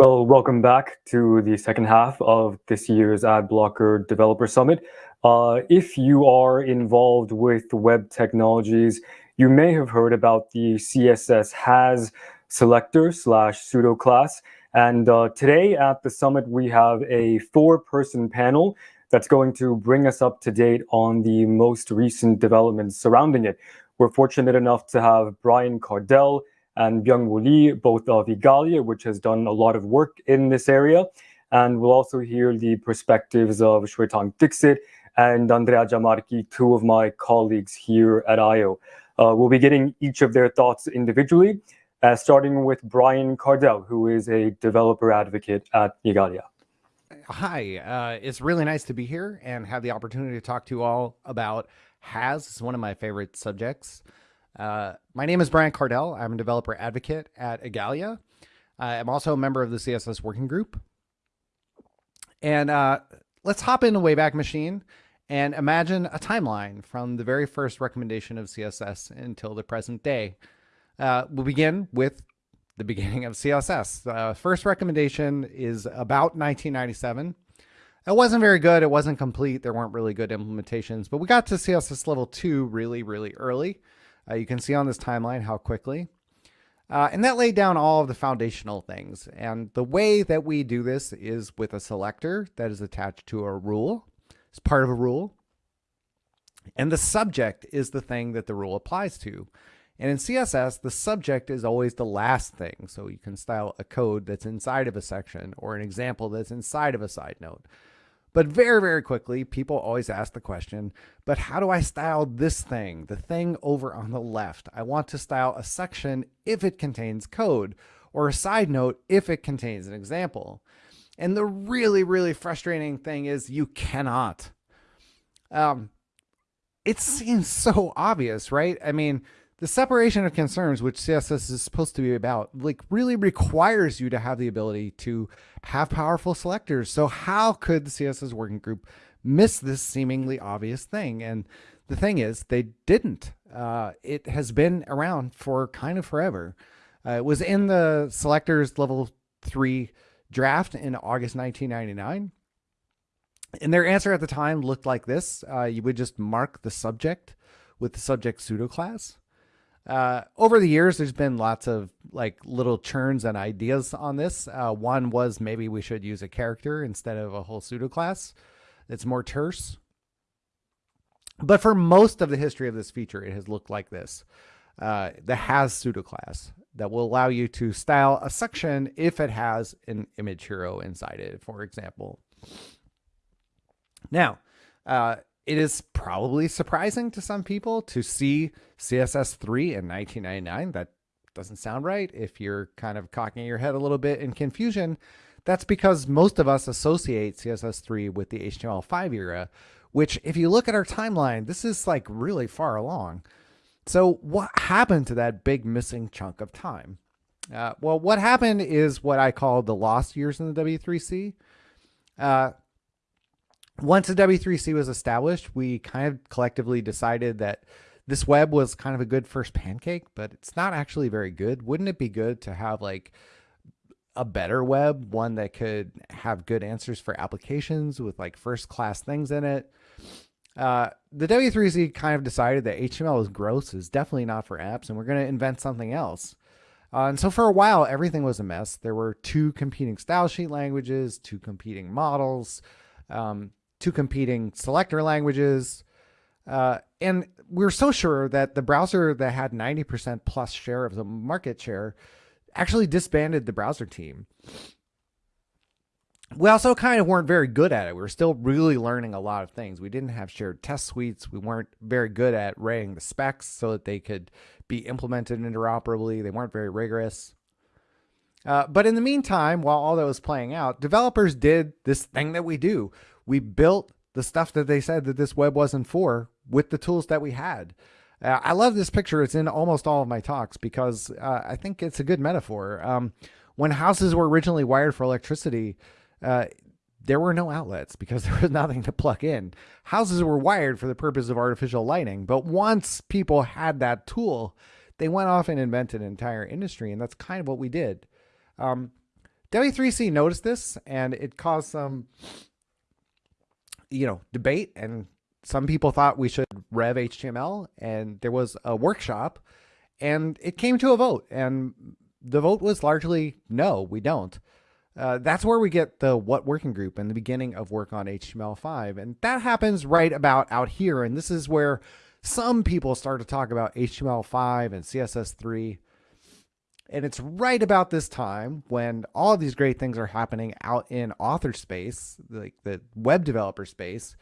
Well, welcome back to the second half of this year's Adblocker Developer Summit. Uh, if you are involved with web technologies, you may have heard about the CSS has selector slash pseudo class. And uh, today at the summit, we have a four person panel that's going to bring us up to date on the most recent developments surrounding it. We're fortunate enough to have Brian Kardell, and Byung-Woo Lee, both of Igalia, which has done a lot of work in this area. And we'll also hear the perspectives of Shwetank Dixit and Andrea Giammarchi, two of my colleagues here at eyeo. Uh, we'll be getting each of their thoughts individually, uh, starting with Brian Kardell, who is a developer advocate at Igalia. Hi, uh, it's really nice to be here and have the opportunity to talk to you all about HAS. It's one of my favorite subjects. Uh, my name is Brian Kardell. I'm a developer advocate at Igalia. I'm also a member of the CSS working group. And uh, let's hop into Wayback Machine and imagine a timeline from the very first recommendation of CSS until the present day. Uh, we'll begin with the beginning of CSS. The uh, first recommendation is about 1997. It wasn't very good. It wasn't complete. There weren't really good implementations, but we got to CSS level two really, really early. Uh, you can see on this timeline how quickly. Uh, and that laid down all of the foundational things. And the way that we do this is with a selector that is attached to a rule. It's part of a rule. And the subject is the thing that the rule applies to. And in CSS, the subject is always the last thing. So you can style a code that's inside of a section or an example that's inside of a side note. But very, very quickly, people always ask the question, but how do I style this thing, the thing over on the left? I want to style a section if it contains code or a side note if it contains an example. And the really, really frustrating thing is you cannot. Um, it seems so obvious, right? I mean, the separation of concerns, which CSS is supposed to be about, like really requires you to have the ability to have powerful selectors. So how could the CSS working group miss this seemingly obvious thing? And the thing is, they didn't. Uh, it has been around for kind of forever. Uh, it was in the selectors level three draft in August 1999. And their answer at the time looked like this. Uh, you would just mark the subject with the subject pseudo class. Uh, over the years, there's been lots of like little churns and ideas on this. Uh, one was maybe we should use a character instead of a whole pseudo class. It's more terse. But for most of the history of this feature, it has looked like this. Uh, the has pseudo class that will allow you to style a section if it has an image hero inside it, for example. Now, uh, it is probably surprising to some people to see CSS3 in 1999. That doesn't sound right. If you're kind of cocking your head a little bit in confusion, that's because most of us associate CSS3 with the HTML5 era, which if you look at our timeline, this is like really far along. So what happened to that big missing chunk of time? Uh, well, what happened is what I call the lost years in the W3C. Uh, once the W3C was established, we kind of collectively decided that this web was kind of a good first pancake, but it's not actually very good. Wouldn't it be good to have like a better web, one that could have good answers for applications with like first class things in it? Uh, the W3C kind of decided that HTML is gross, is definitely not for apps, and we're going to invent something else. Uh, and so for a while, everything was a mess. There were two competing style sheet languages, two competing models. Um, two competing selector languages. Uh, and we are so sure that the browser that had 90% plus share of the market share actually disbanded the browser team. We also kind of weren't very good at it. We were still really learning a lot of things. We didn't have shared test suites. We weren't very good at writing the specs so that they could be implemented interoperably. They weren't very rigorous. Uh, but in the meantime, while all that was playing out, developers did this thing that we do we built the stuff that they said that this web wasn't for with the tools that we had. Uh, I love this picture. It's in almost all of my talks because uh, I think it's a good metaphor. Um, when houses were originally wired for electricity, uh, there were no outlets because there was nothing to plug in. Houses were wired for the purpose of artificial lighting, but once people had that tool, they went off and invented an entire industry, and that's kind of what we did. Um, W3C noticed this and it caused some, you know, debate. And some people thought we should rev HTML. And there was a workshop and it came to a vote. And the vote was largely no, we don't. Uh, that's where we get the what working group and the beginning of work on HTML5. And that happens right about out here. And this is where some people start to talk about HTML5 and CSS3. And it's right about this time when all these great things are happening out in author space, like the web developer space.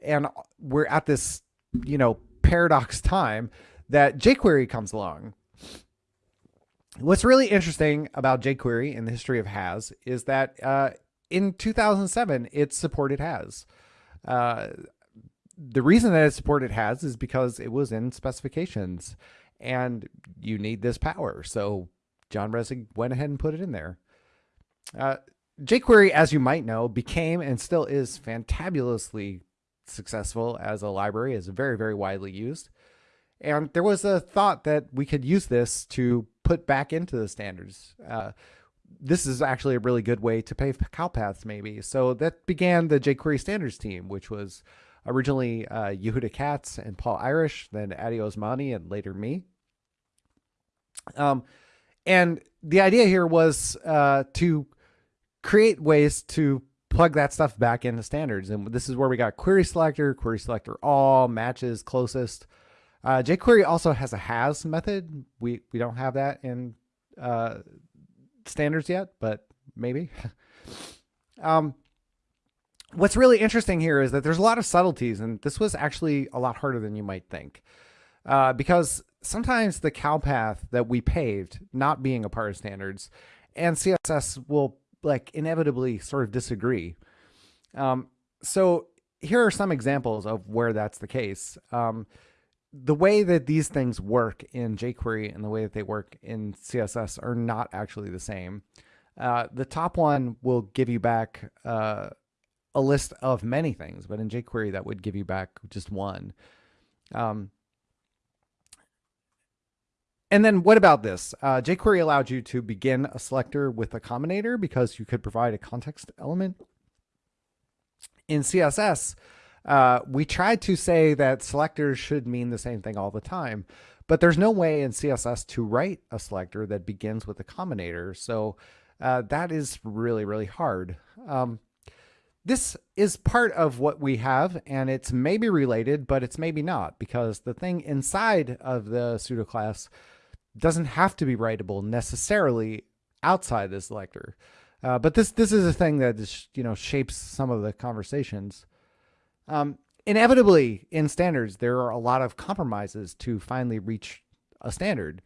And we're at this, you know, paradox time that jQuery comes along. What's really interesting about jQuery in the history of Has is that uh, in 2007, it supported Has. Uh, the reason that it supported Has is because it was in specifications and you need this power. So John Resig went ahead and put it in there. Uh, jQuery, as you might know, became and still is fantabulously successful as a library, is very, very widely used. And there was a thought that we could use this to put back into the standards. Uh, this is actually a really good way to pay cow paths, maybe. So that began the jQuery standards team, which was originally uh, Yehuda Katz and Paul Irish, then Addy Osmani, and later me. Um, and the idea here was uh, to create ways to plug that stuff back into standards. And this is where we got query selector, query selector all, matches closest. Uh, jQuery also has a has method. We, we don't have that in uh, standards yet, but maybe. um, what's really interesting here is that there's a lot of subtleties, and this was actually a lot harder than you might think. Uh, because sometimes the cow path that we paved, not being a part of standards, and CSS will like inevitably sort of disagree. Um, so here are some examples of where that's the case. Um, the way that these things work in jQuery and the way that they work in CSS are not actually the same. Uh, the top one will give you back uh, a list of many things, but in jQuery that would give you back just one. Um, and then what about this? Uh, jQuery allowed you to begin a selector with a combinator because you could provide a context element. In CSS, uh, we tried to say that selectors should mean the same thing all the time, but there's no way in CSS to write a selector that begins with a combinator. So uh, that is really, really hard. Um, this is part of what we have, and it's maybe related, but it's maybe not, because the thing inside of the pseudo class doesn't have to be writable necessarily outside the selector. Uh, but this this is a thing that is, you know shapes some of the conversations. Um, inevitably, in standards, there are a lot of compromises to finally reach a standard.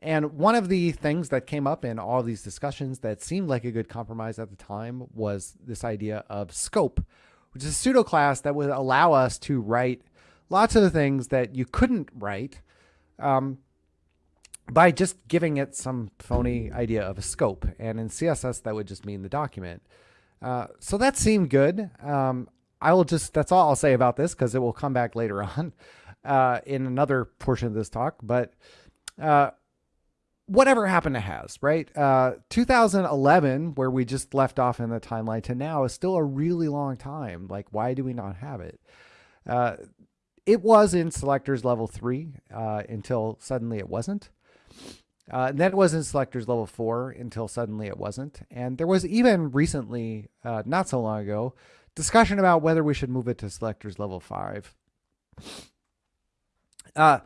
And one of the things that came up in all these discussions that seemed like a good compromise at the time was this idea of scope, which is a pseudo class that would allow us to write lots of the things that you couldn't write um, by just giving it some phony idea of a scope. And in CSS, that would just mean the document. Uh, so that seemed good. Um, I will just, that's all I'll say about this because it will come back later on uh, in another portion of this talk. But uh, whatever happened to has, right? Uh, 2011, where we just left off in the timeline to now is still a really long time. Like, why do we not have it? Uh, it was in selectors level three uh, until suddenly it wasn't. Uh, and then it wasn't selectors level four until suddenly it wasn't. And there was even recently, uh, not so long ago, discussion about whether we should move it to selectors level five. Uh,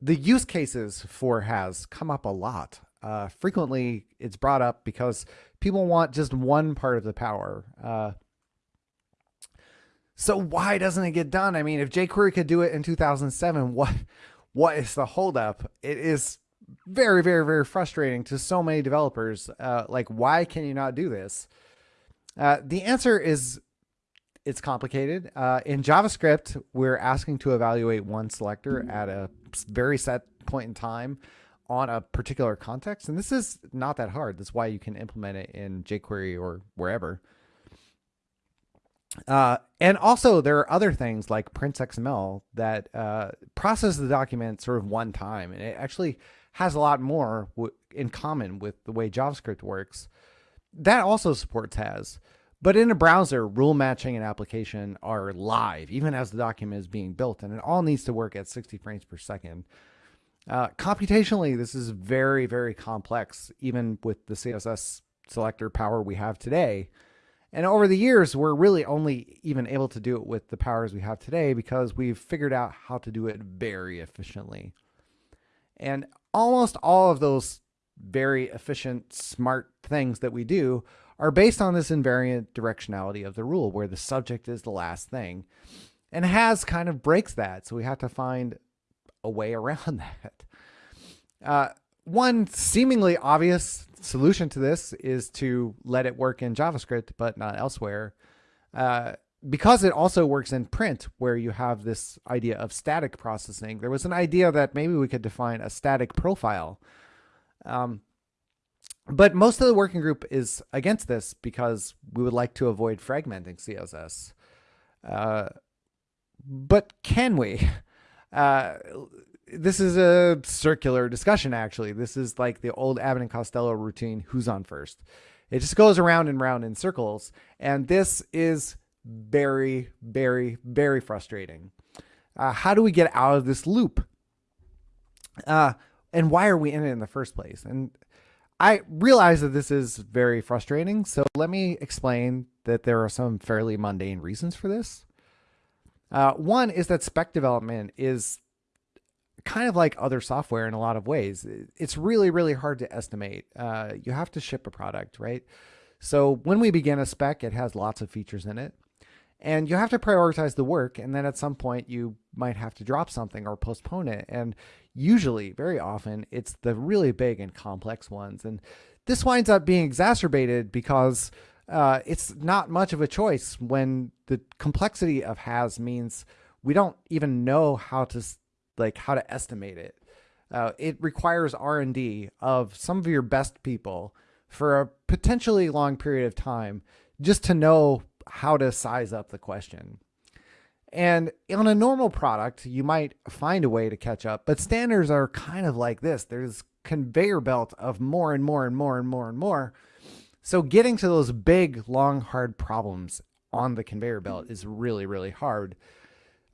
the use cases for has come up a lot. Uh, frequently, it's brought up because people want just one part of the power. Uh, so why doesn't it get done? I mean, if jQuery could do it in 2007, what what is the holdup? It is very, very, very frustrating to so many developers. Uh, like, why can you not do this? Uh, the answer is it's complicated. Uh, in JavaScript, we're asking to evaluate one selector at a very set point in time on a particular context. And this is not that hard. That's why you can implement it in jQuery or wherever. Uh, and also there are other things like PrinceXML that uh, process the document sort of one time. And it actually has a lot more in common with the way JavaScript works. that also supports has. But in a browser, rule matching and application are live, even as the document is being built, and it all needs to work at 60 frames per second. Uh, computationally, this is very, very complex, even with the CSS selector power we have today. And over the years, we're really only even able to do it with the powers we have today because we've figured out how to do it very efficiently. And almost all of those very efficient, smart things that we do are based on this invariant directionality of the rule where the subject is the last thing. And has kind of breaks that. So we have to find a way around that. Uh, one seemingly obvious solution to this is to let it work in JavaScript, but not elsewhere. Uh, because it also works in print, where you have this idea of static processing, there was an idea that maybe we could define a static profile. Um, but most of the working group is against this because we would like to avoid fragmenting CSS. Uh, but can we? Uh, this is a circular discussion, actually. This is like the old Abbott and Costello routine who's on first? It just goes around and round in circles. And this is very, very, very frustrating. Uh, how do we get out of this loop? Uh, and why are we in it in the first place? And I realize that this is very frustrating. So let me explain that there are some fairly mundane reasons for this. Uh, one is that spec development is kind of like other software in a lot of ways. It's really, really hard to estimate. Uh, you have to ship a product, right? So when we begin a spec, it has lots of features in it. And you have to prioritize the work. And then at some point, you might have to drop something or postpone it. And usually, very often, it's the really big and complex ones. And this winds up being exacerbated because uh, it's not much of a choice when the complexity of has means we don't even know how to like how to estimate it. Uh, it requires R&D of some of your best people for a potentially long period of time just to know how to size up the question. And on a normal product, you might find a way to catch up, but standards are kind of like this. There's conveyor belt of more and more and more and more and more. So getting to those big, long, hard problems on the conveyor belt is really, really hard.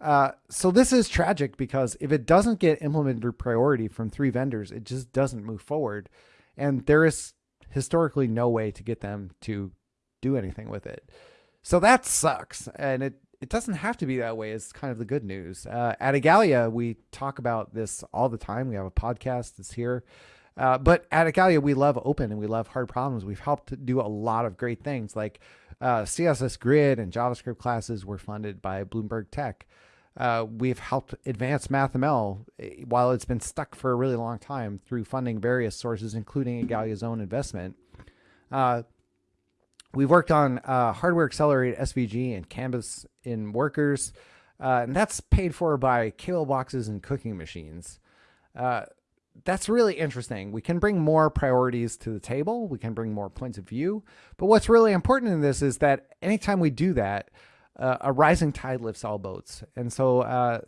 Uh, so this is tragic because if it doesn't get implemented priority from three vendors, it just doesn't move forward. And there is historically no way to get them to do anything with it. So that sucks. And it, it doesn't have to be that way is kind of the good news. Uh, at Igalia, we talk about this all the time. We have a podcast that's here. Uh, but at Igalia, we love open and we love hard problems. We've helped do a lot of great things like uh, CSS Grid and JavaScript classes were funded by Bloomberg Tech. Uh, we've helped advance MathML eh, while it's been stuck for a really long time through funding various sources, including Igalia's own investment. We've worked on uh, hardware accelerated SVG and Canvas in workers, uh, and that's paid for by cable boxes and cooking machines. Uh, that's really interesting. We can bring more priorities to the table. We can bring more points of view. But what's really important in this is that anytime we do that, uh, a rising tide lifts all boats. And so uh,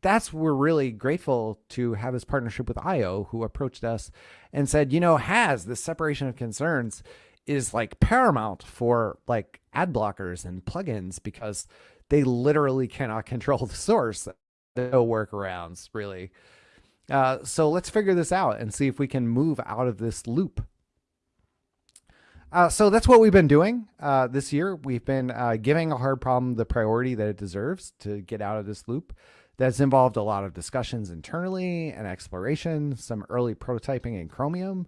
that's we're really grateful to have this partnership with eyeo, who approached us and said, you know, has this separation of concerns is like paramount for like ad blockers and plugins because they literally cannot control the source. No workarounds, really. Uh, so let's figure this out and see if we can move out of this loop. Uh, so that's what we've been doing uh, this year. We've been uh, giving a hard problem the priority that it deserves to get out of this loop. That's involved a lot of discussions internally and exploration, some early prototyping in Chromium.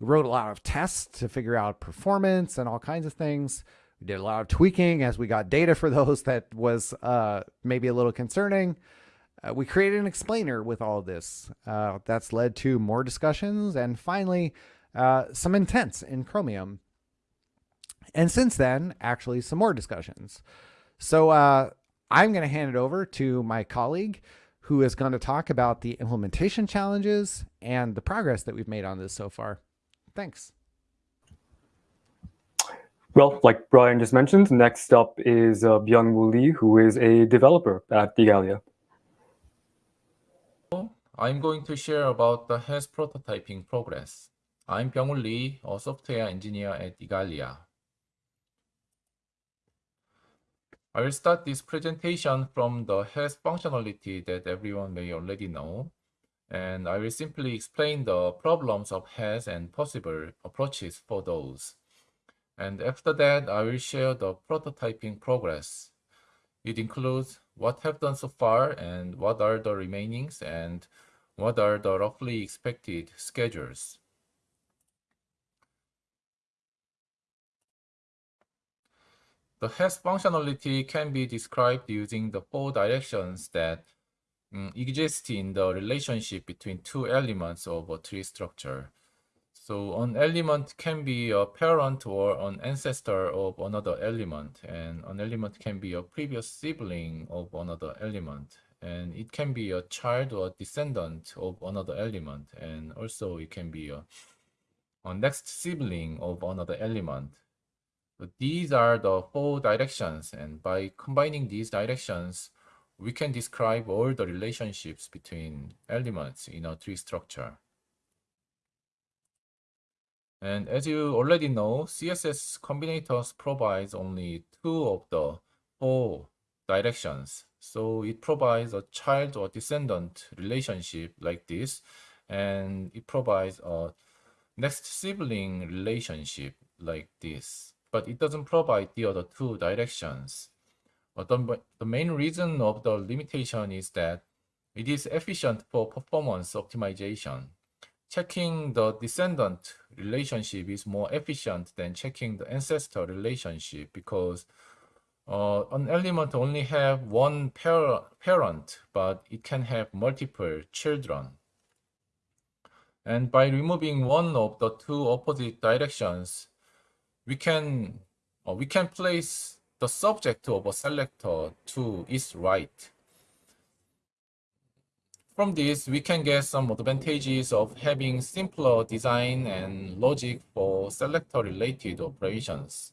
We wrote a lot of tests to figure out performance and all kinds of things. We did a lot of tweaking as we got data for those that was uh, maybe a little concerning. Uh, we created an explainer with all of this. Uh, that's led to more discussions and finally some intents in Chromium and since then, actually, some more discussions. So uh, I'm going to hand it over to my colleague who is going to talk about the implementation challenges and the progress that we've made on this so far. Thanks. Well, like Brian just mentioned, next up is uh, Byung-Woo Lee, who is a developer at Igalia. I'm going to share about the HAS prototyping progress. I'm Byung-Woo Lee, a software engineer at Igalia. I will start this presentation from the has functionality that everyone may already know, and I will simply explain the problems of has and possible approaches for those. And after that, I will share the prototyping progress. It includes what have done so far and what are the remainings and what are the roughly expected schedules. The has functionality can be described using the four directions that um, exist in the relationship between two elements of a tree structure. So an element can be a parent or an ancestor of another element, and an element can be a previous sibling of another element, and it can be a child or descendant of another element, and also it can be a, a next sibling of another element. So these are the four directions, and by combining these directions, we can describe all the relationships between elements in a tree structure. And as you already know, CSS combinators provides only two of the four directions. So it provides a child or descendant relationship like this, and it provides a next sibling relationship like this but it doesn't provide the other two directions. But the, the main reason of the limitation is that it is efficient for performance optimization. Checking the descendant relationship is more efficient than checking the ancestor relationship because uh, an element only have one par parent, but it can have multiple children. And by removing one of the two opposite directions, we can uh, we can place the subject of a selector to its right. From this, we can get some advantages of having simpler design and logic for selector-related operations.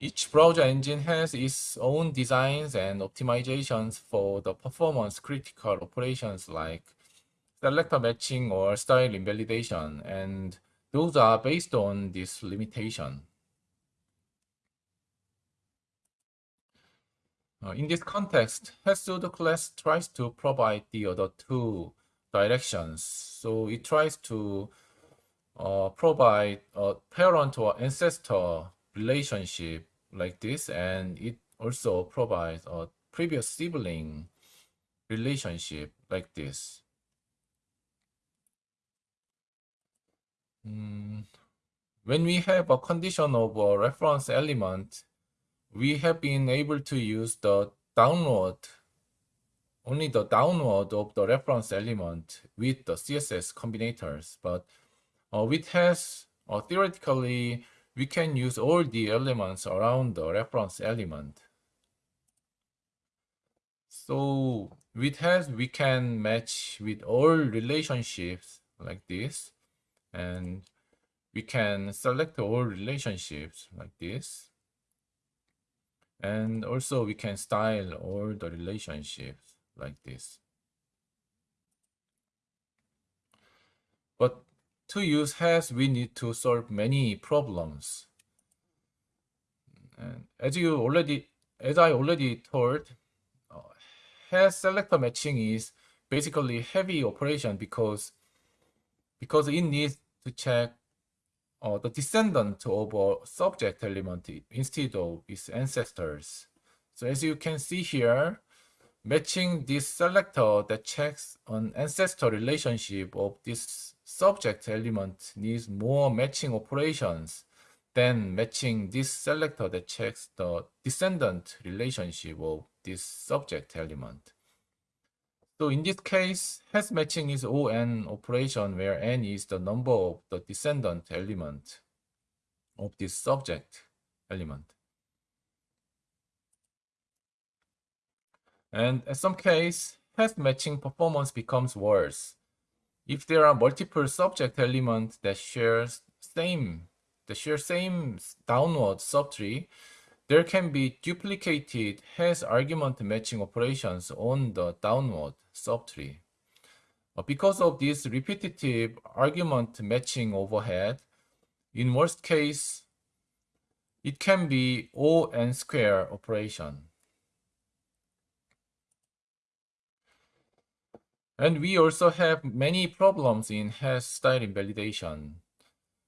Each browser engine has its own designs and optimizations for the performance-critical operations like selector matching or style invalidation, and those are based on this limitation. Uh, in this context, pseudo class tries to provide the other two directions. So it tries to uh, provide a parent or ancestor relationship like this, and it also provides a previous sibling relationship like this. Mm, when we have a condition of a reference element, we have been able to use the downward, only the downward of the reference element with the CSS combinators. But uh, with has, uh, theoretically, we can use all the elements around the reference element. So with has, we can match with all relationships like this and we can select all relationships like this and also we can style all the relationships like this. But to use has we need to solve many problems. And as you already as i already told uh, has selector matching is basically heavy operation because because it needs to check uh, the descendant of a subject element instead of its ancestors. So as you can see here, matching this selector that checks an ancestor relationship of this subject element needs more matching operations than matching this selector that checks the descendant relationship of this subject element. So in this case, has matching is ON operation where n is the number of the descendant element of this subject element. And in some case, has matching performance becomes worse. If there are multiple subject elements that share same that share same downward subtree, there can be duplicated has argument matching operations on the downward subtree. Because of this repetitive argument matching overhead, in worst case, it can be O n square operation. And we also have many problems in has style invalidation.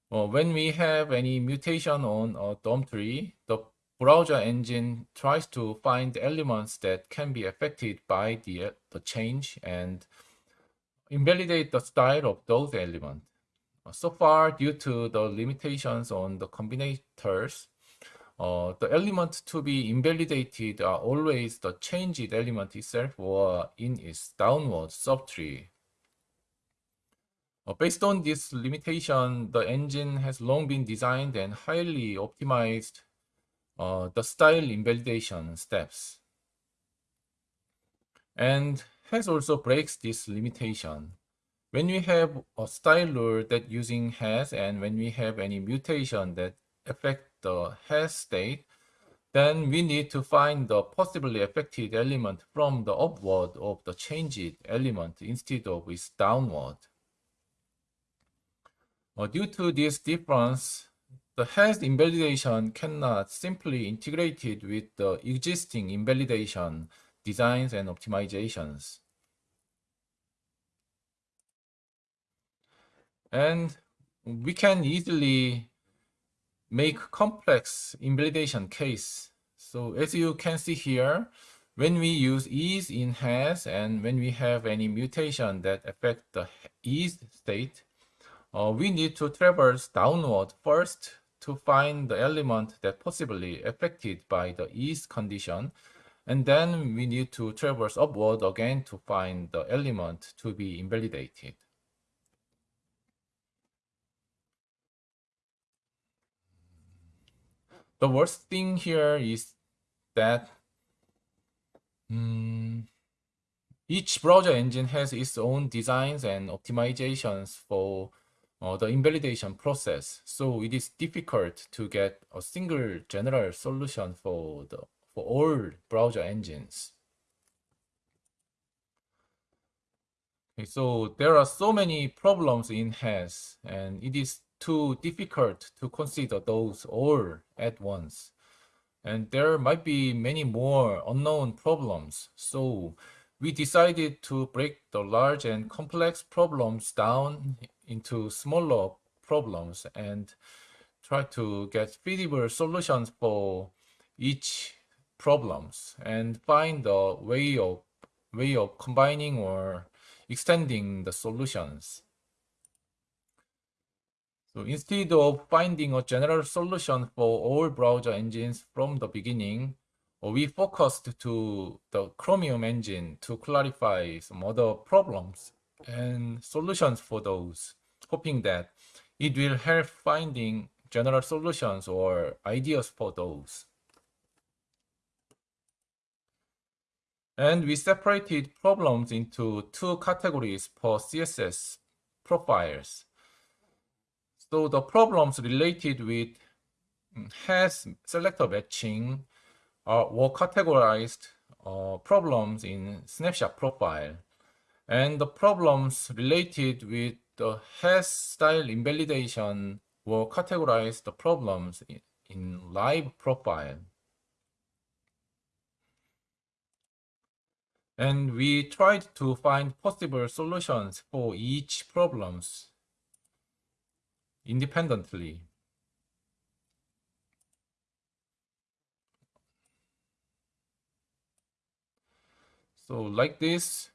Uh, when we have any mutation on a DOM tree, the browser engine tries to find elements that can be affected by the, the change and invalidate the style of those elements. So far, due to the limitations on the combinators, uh, the element to be invalidated are always the changed element itself or in its downward subtree. Uh, based on this limitation, the engine has long been designed and highly optimized uh, the style invalidation steps. And has also breaks this limitation. When we have a style rule that using has and when we have any mutation that affect the has state, then we need to find the possibly affected element from the upward of the changed element instead of its downward. Uh, due to this difference, the has invalidation cannot simply integrate it with the existing invalidation designs and optimizations. And we can easily make complex invalidation case. So as you can see here, when we use is in has and when we have any mutation that affect the is state, uh, we need to traverse downward first to find the element that possibly affected by the east condition. And then we need to traverse upward again to find the element to be invalidated. The worst thing here is that um, each browser engine has its own designs and optimizations for uh, the invalidation process. So it is difficult to get a single general solution for the for all browser engines. Okay, so there are so many problems in has, and it is too difficult to consider those all at once. And there might be many more unknown problems. So we decided to break the large and complex problems down into smaller problems and try to get feasible solutions for each problems and find a way of way of combining or extending the solutions. So instead of finding a general solution for all browser engines from the beginning, we focused to the Chromium engine to clarify some other problems and solutions for those, hoping that it will help finding general solutions or ideas for those. And we separated problems into two categories for CSS profiles. So the problems related with has selector matching are, were categorized uh, problems in snapshot profile. And the problems related with the has style invalidation were categorized the problems in, in live profile. And we tried to find possible solutions for each problems independently. So like this,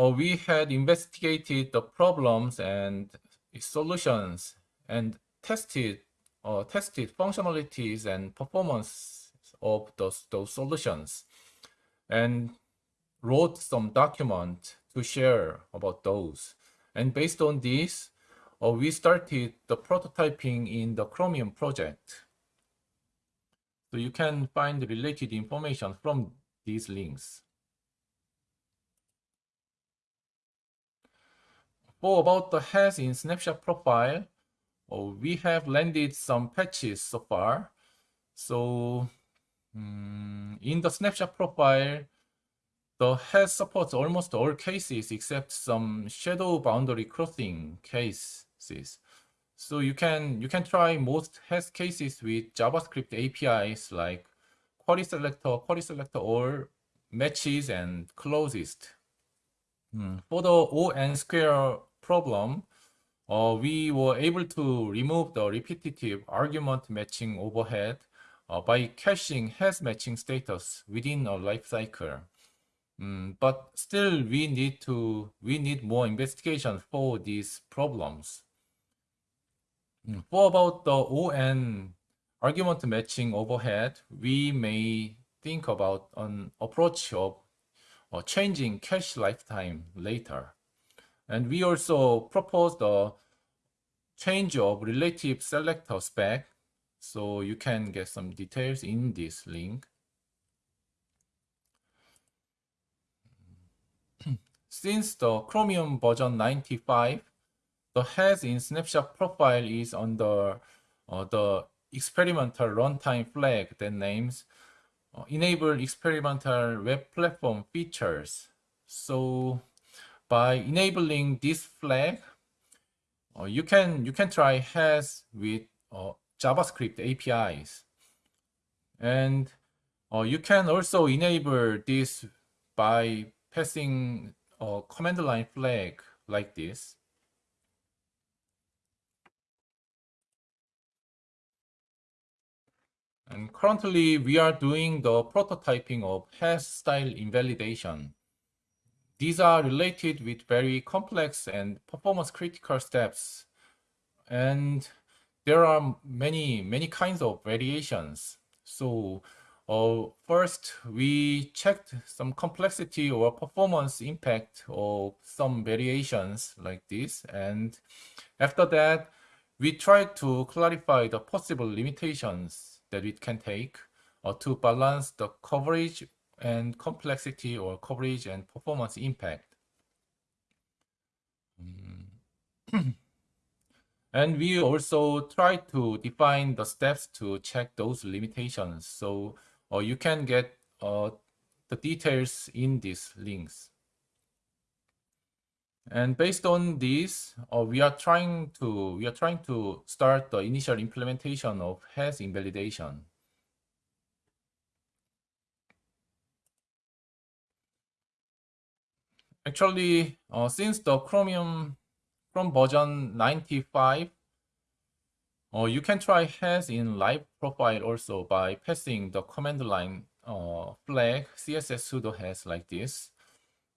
uh, we had investigated the problems and solutions and tested uh, tested functionalities and performance of those, those solutions and wrote some document to share about those. And based on this, uh, we started the prototyping in the Chromium project. So you can find related information from these links. For about the has in snapshot profile, uh, we have landed some patches so far. So um, in the snapshot profile, the has supports almost all cases except some shadow boundary crossing cases. So you can you can try most has cases with JavaScript APIs like query selector, query selector all matches and closest. Hmm. For the O n square problem, uh, we were able to remove the repetitive argument matching overhead uh, by caching has matching status within a life cycle. Mm, but still, we need to we need more investigation for these problems. Mm, for about the ON argument matching overhead, we may think about an approach of uh, changing cache lifetime later. And we also proposed a change of relative selector spec. So you can get some details in this link. Since the Chromium version 95, the has in snapshot profile is under uh, the experimental runtime flag that names uh, enable experimental web platform features. So by enabling this flag, uh, you can you can try has with uh, JavaScript APIs, and uh, you can also enable this by passing a command line flag like this. And currently we are doing the prototyping of has style invalidation. These are related with very complex and performance critical steps. And there are many, many kinds of variations. So uh, first, we checked some complexity or performance impact of some variations like this. And after that, we tried to clarify the possible limitations that it can take uh, to balance the coverage and complexity or coverage and performance impact. Mm. and we also try to define the steps to check those limitations. So or you can get uh, the details in these links. And based on this, uh, we are trying to we are trying to start the initial implementation of has invalidation. Actually, uh, since the Chromium from version 95 uh, you can try has in live profile also by passing the command line uh, flag css pseudo has like this.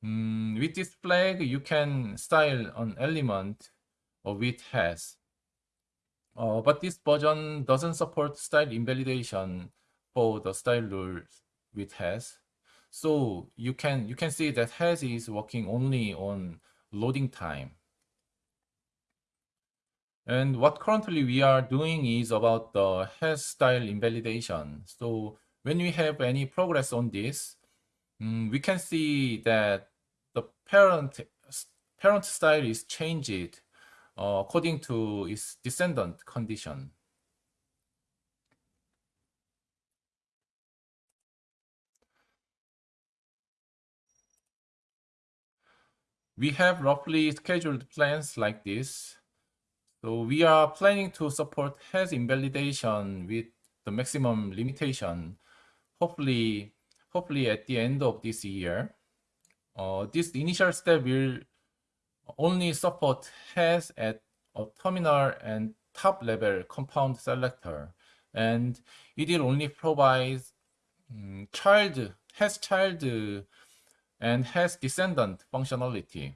Mm, with this flag, you can style an element with has. Uh, but this version doesn't support style invalidation for the style rules with has. So you can you can see that has is working only on loading time. And what currently we are doing is about the has style invalidation. So when we have any progress on this, um, we can see that the parent parent style is changed uh, according to its descendant condition. We have roughly scheduled plans like this. So we are planning to support has invalidation with the maximum limitation, hopefully, hopefully at the end of this year. Uh, this initial step will only support has at a terminal and top level compound selector. And it will only provide um, child, has child and has descendant functionality.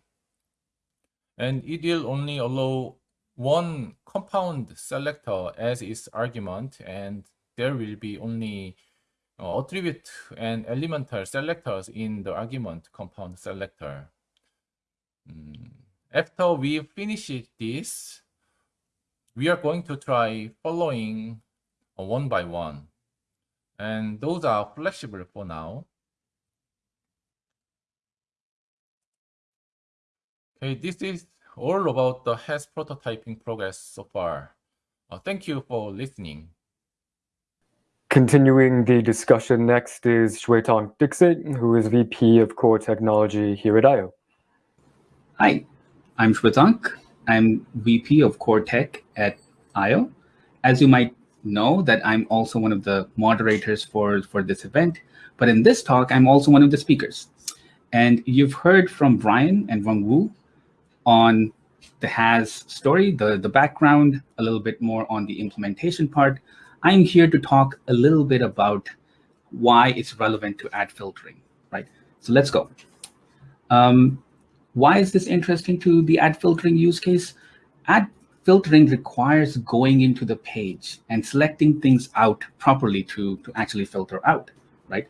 And it will only allow one compound selector as its argument and there will be only uh, attribute and elemental selectors in the argument compound selector. Mm. After we finish this, we are going to try following uh, one by one. And those are flexible for now. Okay, this is all about the has prototyping progress so far. Uh, thank you for listening. Continuing the discussion next is Shwetank Dixit, who is VP of Core Technology here at eyeo. Hi, I'm Shwetank. I'm VP of Core Tech at eyeo. As you might know that I'm also one of the moderators for, for this event, but in this talk, I'm also one of the speakers. And you've heard from Brian and Wang Wu on the HAS story, the, the background, a little bit more on the implementation part. I'm here to talk a little bit about why it's relevant to ad filtering, right? So let's go. Um, why is this interesting to the ad filtering use case? Ad filtering requires going into the page and selecting things out properly to, to actually filter out, right?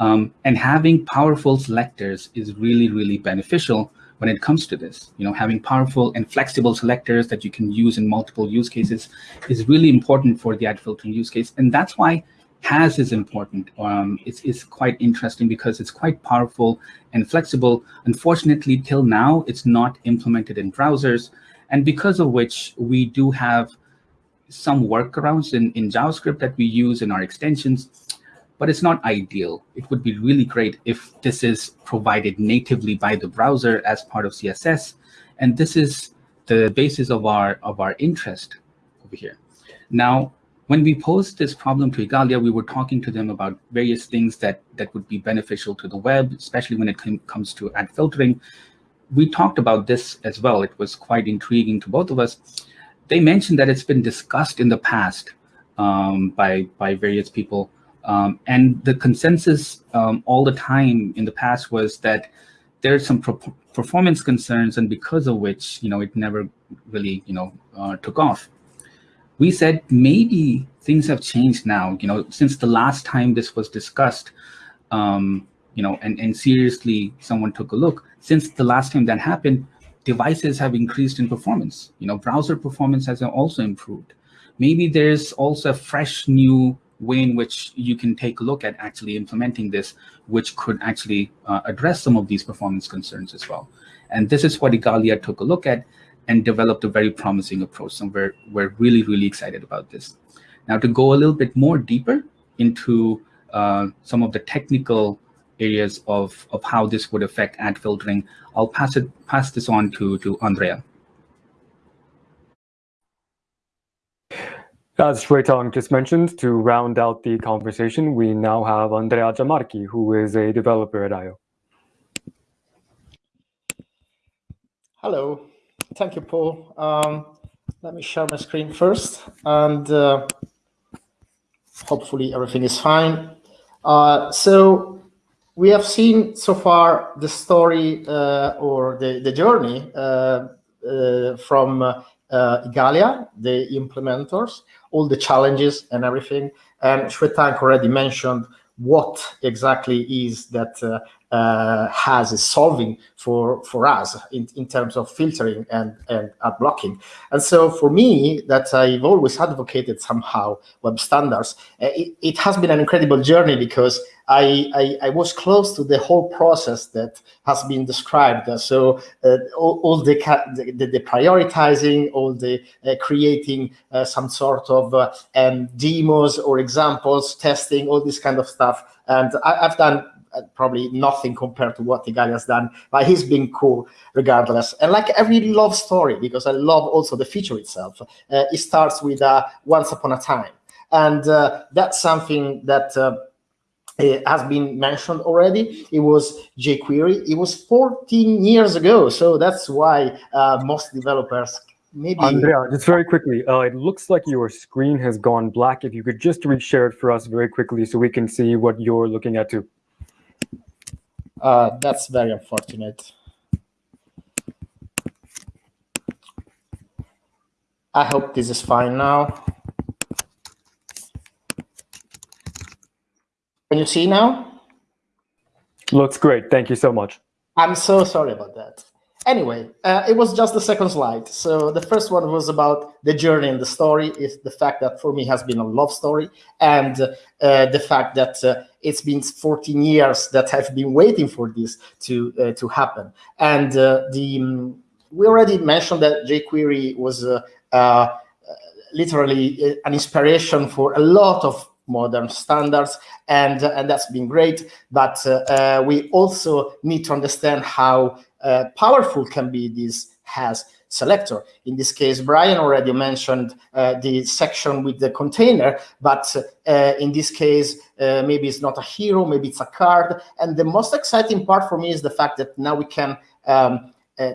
Um, and having powerful selectors is really, really beneficial when it comes to this. You know, having powerful and flexible selectors that you can use in multiple use cases is really important for the ad filtering use case. And that's why HAS is important. Um, it's, it's quite interesting because it's quite powerful and flexible. Unfortunately, till now, it's not implemented in browsers. And because of which we do have some workarounds in, in JavaScript that we use in our extensions but it's not ideal. It would be really great if this is provided natively by the browser as part of CSS. And this is the basis of our, of our interest over here. Now, when we posed this problem to Igalia, we were talking to them about various things that, that would be beneficial to the web, especially when it com comes to ad filtering. We talked about this as well. It was quite intriguing to both of us. They mentioned that it's been discussed in the past um, by, by various people um, and the consensus um, all the time in the past was that there's some performance concerns, and because of which, you know, it never really, you know, uh, took off. We said maybe things have changed now, you know, since the last time this was discussed, um, you know, and, and seriously someone took a look. Since the last time that happened, devices have increased in performance. You know, browser performance has also improved. Maybe there's also a fresh new way in which you can take a look at actually implementing this, which could actually uh, address some of these performance concerns as well. And this is what Igalia took a look at and developed a very promising approach. So we're, we're really, really excited about this. Now to go a little bit more deeper into uh, some of the technical areas of, of how this would affect ad filtering, I'll pass it pass this on to, to Andrea. As Shwetank just mentioned, to round out the conversation, we now have Andrea Giammarchi, who is a developer at eyeo. Hello, thank you, Paul. Um, let me share my screen first, and uh, hopefully everything is fine. Uh, so we have seen so far the story uh, or the, the journey uh, uh, from uh, Igalia, the implementors, all the challenges and everything. And Shwetank already mentioned what exactly is that uh, uh, HAS is solving for for us in, in terms of filtering and and ad blocking. And so for me, that I've always advocated somehow web standards. Uh, it, it has been an incredible journey because I, I, I was close to the whole process that has been described. So uh, all, all the, the, the prioritizing, all the uh, creating uh, some sort of uh, um, demos or examples, testing, all this kind of stuff. And I, have done uh, probably nothing compared to what the guy has done, but he's been cool regardless. And like every love story, because I love also the feature itself, uh, it starts with once upon a time. And that's something that uh, has been mentioned already. It was jQuery. It was 14 years ago. So that's why uh, most developers maybe Andrea, just very quickly, uh, it looks like your screen has gone black. If you could just reshare it for us very quickly so we can see what you're looking at too. Uh, that's very unfortunate. I hope this is fine now. Can you see now? Looks great. Thank you so much. I'm so sorry about that. Anyway, uh, it was just the second slide. So the first one was about the journey and the story is the fact that for me has been a love story and uh, the fact that uh, it's been 14 years that I've been waiting for this to uh, to happen. And uh, the um, we already mentioned that jQuery was uh, literally an inspiration for a lot of modern standards, and and that's been great. But uh, we also need to understand how powerful can be this has selector. In this case, Brian already mentioned uh, the section with the container, but uh, in this case, uh, maybe it's not a hero, maybe it's a card. And the most exciting part for me is the fact that now we can um, uh,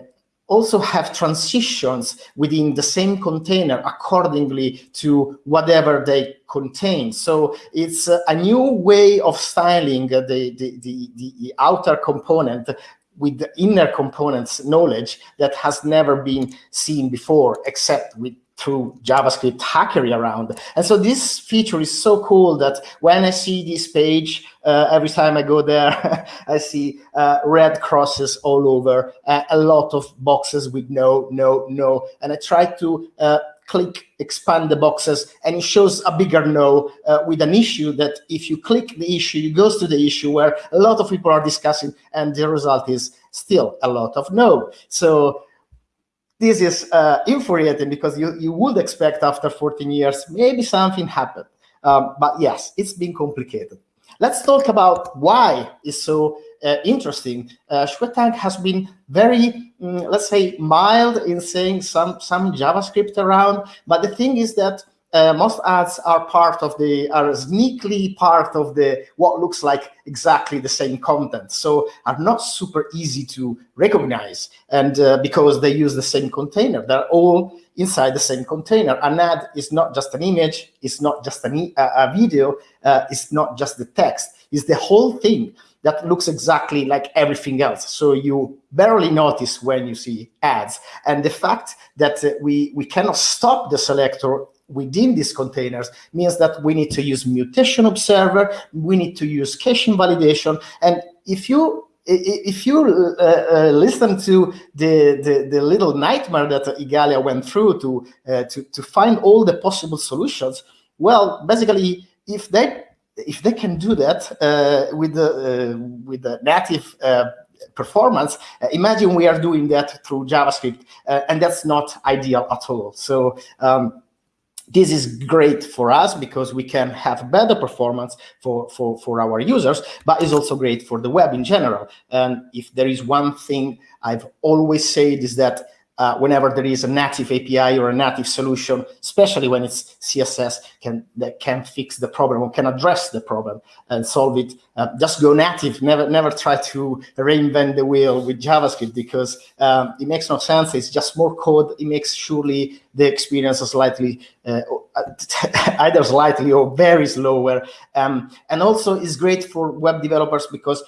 also have transitions within the same container accordingly to whatever they contain. So it's a new way of styling the, the, the, the outer component with the inner components knowledge that has never been seen before, except with through JavaScript hackery around. And so this feature is so cool that when I see this page, uh, every time I go there, I see uh, red crosses all over, uh, a lot of boxes with no, no, no. And I try to uh, click expand the boxes and it shows a bigger no uh, with an issue that if you click the issue, it goes to the issue where a lot of people are discussing and the result is still a lot of no. So this is uh, infuriating because you, you would expect after 14 years, maybe something happened. Um, but yes, it's been complicated. Let's talk about why it's so uh, interesting. Uh, has been very, mm, let's say, mild in saying some, some JavaScript around. But the thing is that uh, most ads are part of the are sneakily part of the what looks like exactly the same content. So are not super easy to recognize. And uh, because they use the same container. They're all inside the same container. An ad is not just an image. It's not just an e a, video. Uh, it's not just the text. It's the whole thing that looks exactly like everything else. So you barely notice when you see ads. And the fact that uh, we, we cannot stop the selector within these containers means that we need to use mutation observer, we need to use cache invalidation. And if you if you uh, uh, listen to the, the, the little nightmare that Igalia went through to uh, to to find all the possible solutions, well, basically, if they if they can do that uh, with the uh, with the native uh, performance, imagine we are doing that through JavaScript, and that's not ideal at all. So. Um, this is great for us because we can have better performance for, for, for our users, but it's also great for the web in general. And if there is one thing I've always said is that uh, whenever there is a native API or a native solution, especially when it's CSS, can that can fix the problem or can address the problem and solve it. Uh, just go native. Never, never try to reinvent the wheel with JavaScript because um, it makes no sense. It's just more code. It makes surely the experience slightly, uh, either slightly or very slower. Um, and also, it's great for web developers because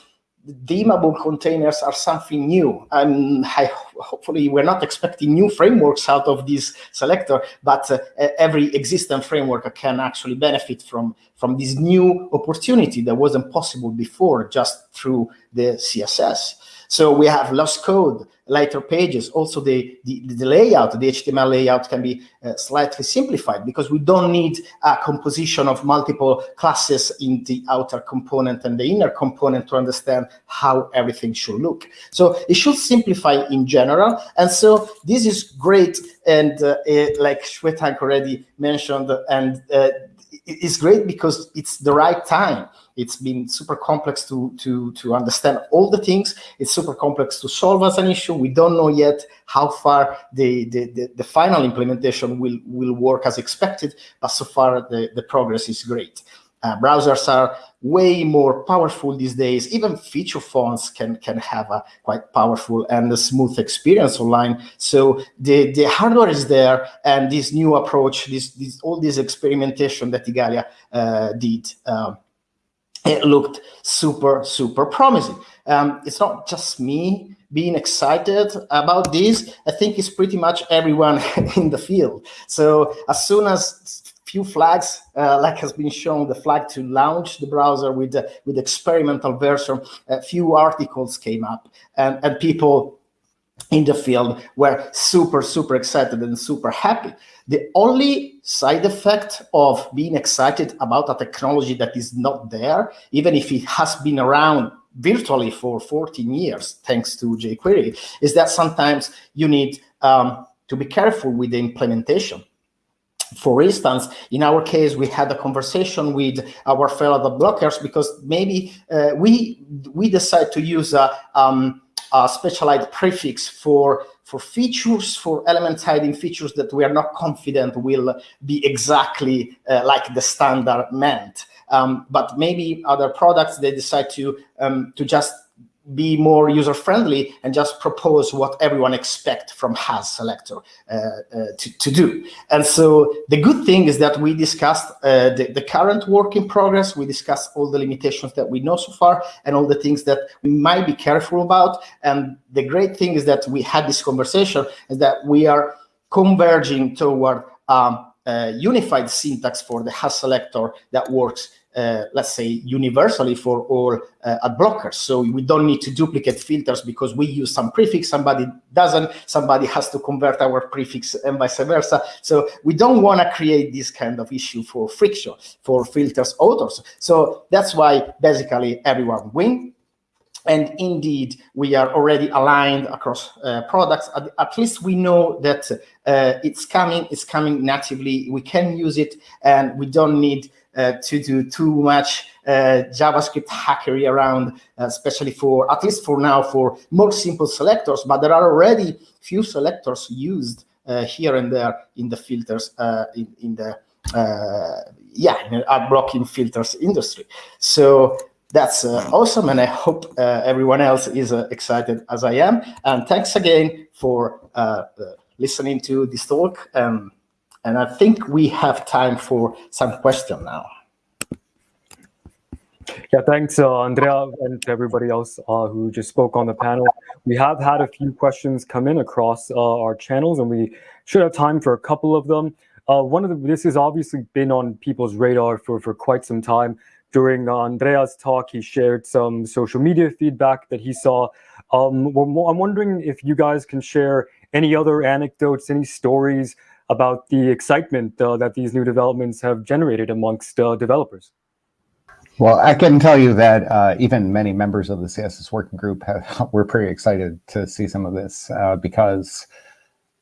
the dimmable containers are something new. And I, hopefully we're not expecting new frameworks out of this selector, but uh, every existing framework can actually benefit from, from this new opportunity that wasn't possible before just through the CSS. So we have lost code, lighter pages. Also, the, the, the layout, the HTML layout can be uh, slightly simplified because we don't need a composition of multiple classes in the outer component and the inner component to understand how everything should look. So it should simplify in general. And so this is great. And uh, it, like Shwetank already mentioned, and uh, it's great because it's the right time. It's been super complex to, to, to understand all the things. It's super complex to solve as an issue. We don't know yet how far the, the, the, the final implementation will, will work as expected, but so far the, the progress is great. Uh, browsers are way more powerful these days. Even feature phones can can have a quite powerful and a smooth experience online. So the the hardware is there, and this new approach, this this all this experimentation that Igalia uh, did. Um, it looked super, super promising. Um, it's not just me being excited about this. I think it's pretty much everyone in the field. So as soon as few flags, uh, like has been shown, the flag to launch the browser with the, with experimental version, a few articles came up and, and people in the field were super, super excited and super happy. The only side effect of being excited about a technology that is not there, even if it has been around virtually for 14 years, thanks to jQuery, is that sometimes you need um, to be careful with the implementation For instance, in our case, we had a conversation with our fellow blockers because maybe uh, we we decide to use a, um, a specialized prefix for for features, for element hiding features that we are not confident will be exactly uh, like the standard meant. Um, but maybe other products, they decide to, um, to just be more user-friendly and just propose what everyone expect from has selector uh, uh, to, to do. And so the good thing is that we discussed uh, the, the current work in progress, we discussed all the limitations that we know so far and all the things that we might be careful about. And the great thing is that we had this conversation is that we are converging toward um, unified syntax for the has selector that works uh, let's say, universally for all uh, ad blockers. So we don't need to duplicate filters because we use some prefix, somebody doesn't, somebody has to convert our prefix and vice versa. So we don't want to create this kind of issue for friction, for filters authors. So that's why basically everyone win. And indeed, we are already aligned across uh, products. At, at, least we know that uh, it's coming, it's coming natively. We can use it and we don't need to do too much uh, JavaScript hackery around, uh, especially for, at least for now, for more simple selectors, but there are already few selectors used here and there in the filters, in, in the, yeah, in ad blocking filters industry. So that's uh, awesome and i hope uh, everyone else is uh, excited as i am and thanks again for listening to this talk um, and I think we have time for some question now. Yeah, thanks, uh, Andrea, and everybody else uh, who just spoke on the panel. We have had a few questions come in across uh, our channels, and we should have time for a couple of them. Uh, one of the, this has obviously been on people's radar for, for quite some time. During Andrea's talk, he shared some social media feedback that he saw. Um, I'm wondering if you guys can share any other anecdotes, any stories about the excitement uh, that these new developments have generated amongst uh, developers. Well, I can tell you that uh, even many members of the CSS working group have, were pretty excited to see some of this uh, because,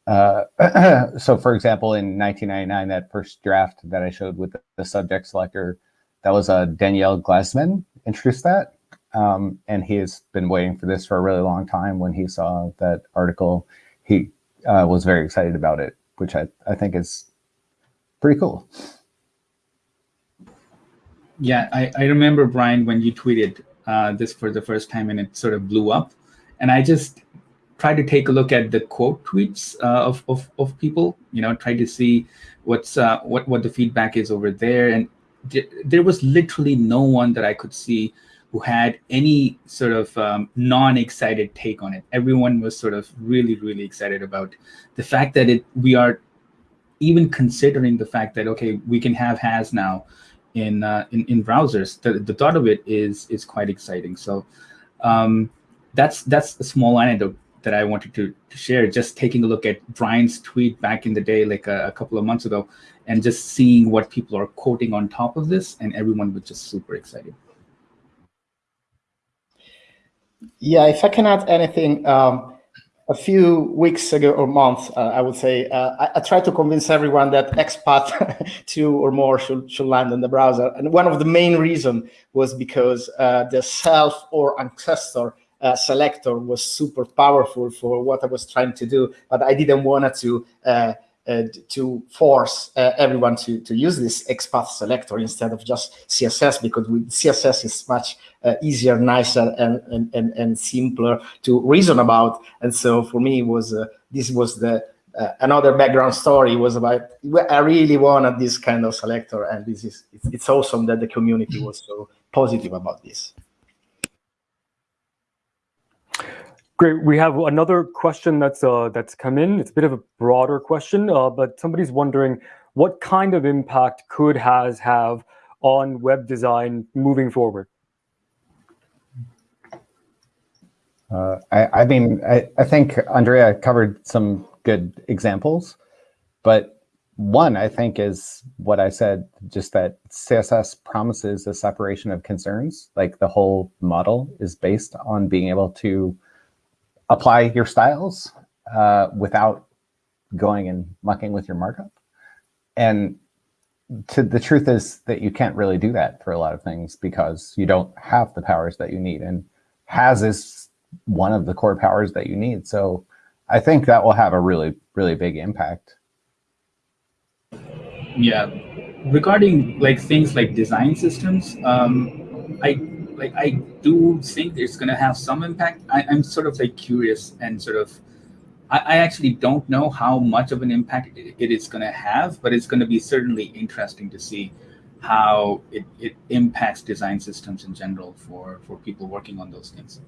uh, so for example, in 1999, that first draft that I showed with the subject selector, that was uh, Daniel Glazman introduced that. Um, and he has been waiting for this for a really long time. When he saw that article, he was very excited about it which I, I think is pretty cool. Yeah, I, I remember, Brian, when you tweeted uh, this for the first time and it sort of blew up. And I just tried to take a look at the quote tweets uh, of, of, of people, you know, try to see what's uh, what, what the feedback is over there. And there was literally no one that I could see who had any sort of um, non-excited take on it. Everyone was sort of really, really excited about the fact that it we are even considering the fact that okay, we can have has now in uh, in, in browsers. The, the thought of it is is quite exciting. So um, that's that's a small anecdote that I wanted to, to, share. Just taking a look at Brian's tweet back in the day, like a, a couple of months ago, and just seeing what people are quoting on top of this, and everyone was just super excited. Yeah, if I can add anything, um, a few weeks ago or months, uh, I would say, uh, I, I, tried to convince everyone that XPath 2 or more should, should land in the browser. And one of the main reasons was because uh, the self or ancestor uh, selector was super powerful for what I was trying to do, but I didn't want to uh, to force uh, everyone to, to use this XPath selector instead of just CSS because with CSS is much uh, easier, nicer, and, and, and, and, simpler to reason about. And so for me, was uh, this was the uh, another background story was about I really wanted this kind of selector, and this is it's, it's awesome that the community was so positive about this. Great. We have another question that's uh, that's come in. It's a bit of a broader question, uh, but somebody's wondering what kind of impact could has have on web design moving forward. Uh, I, I, mean, I, I think Andrea covered some good examples, but one I think is what I said, just that CSS promises a separation of concerns. Like the whole model is based on being able to apply your styles uh, without going and mucking with your markup. and to the truth is that you can't really do that for a lot of things because you don't have the powers that you need. And has is one of the core powers that you need. So I think that will have a really, really big impact. Yeah, regarding like things like design systems, um, I like I do think it's going to have some impact. I, I'm sort of like curious and sort of I, I actually don't know how much of an impact it, it is going to have, but it's going to be certainly interesting to see how it, it impacts design systems in general for for people working on those things.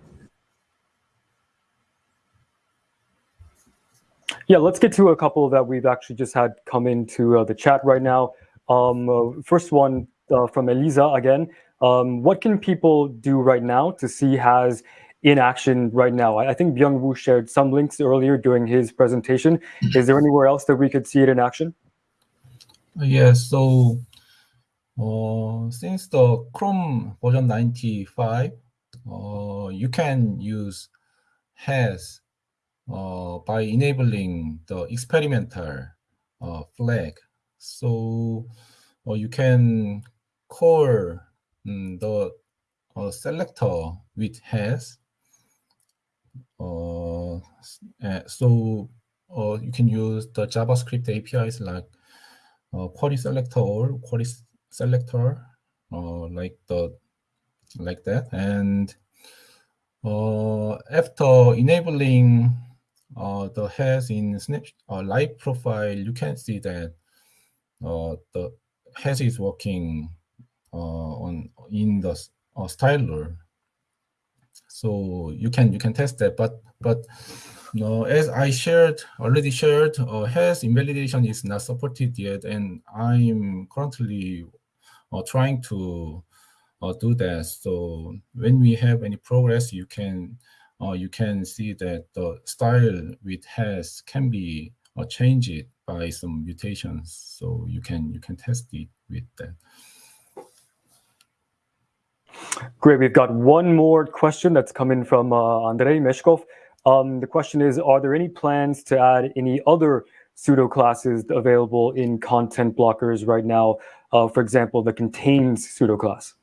Yeah, let's get to a couple that we've actually just had come into uh, the chat right now. Um, uh, first one uh, from Elisa again. Um, what can people do right now to see has in action right now? I, I think Byungwoo shared some links earlier during his presentation. Is there anywhere else that we could see it in action? Yes, so uh, since the Chrome version 95, uh, you can use has uh, by enabling the experimental uh, flag. So uh, you can call the uh, selector with has. Uh, so uh, you can use the JavaScript APIs like uh, query selector or query selector, uh, like the like that, and uh, after enabling uh, the has in snap uh, live profile, you can see that uh, the has is working on in the uh, styler. So you can you can test that, but but no, as I shared already shared, uh, has invalidation is not supported yet, and I'm currently uh, trying to uh, do that. So when we have any progress, you can uh, you can see that the style with has can be uh, changed by some mutations. So you can you can test it with that. Great. We've got one more question that's coming from uh, Andrei Meshkov. Um, the question is, are there any plans to add any other pseudo classes available in content blockers right now? Uh, for example, the contains pseudo class.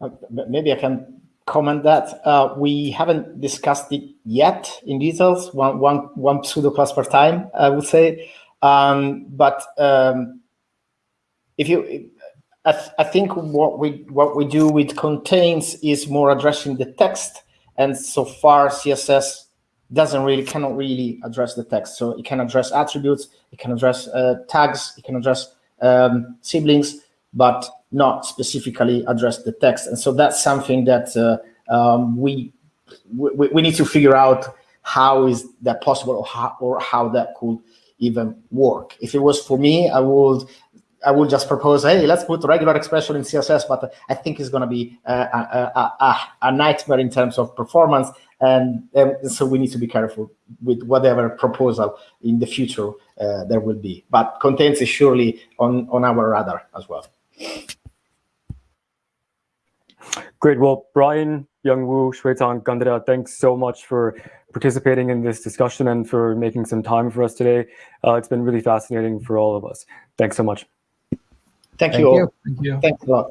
Uh, maybe I can comment that. Uh, we haven't discussed it yet in details, one, one, one pseudo class per time, I would say. Um, but um, if you, I, th I, think what we what we do with contains is more addressing the text, and so far CSS doesn't really cannot really address the text. So it can address attributes, it can address uh, tags, it can address um, siblings, but not specifically address the text. And so that's something that uh, um, we, we, we need to figure out how is that possible or how, or how that could even work. If it was for me, I would I will just propose, hey, let's put regular expression in CSS, but I think it's going to be a, a, a, a, nightmare in terms of performance. And, and, so we need to be careful with whatever proposal in the future uh, there will be. But contains is surely on, on our radar as well. Great. Well, Brian, Byungwoo, Shwetank, Gandhara, thanks so much for participating in this discussion and for making some time for us today. Uh, it's been really fascinating for all of us. Thanks so much. Thank, Thank you all. you. Thank you. Thanks a lot.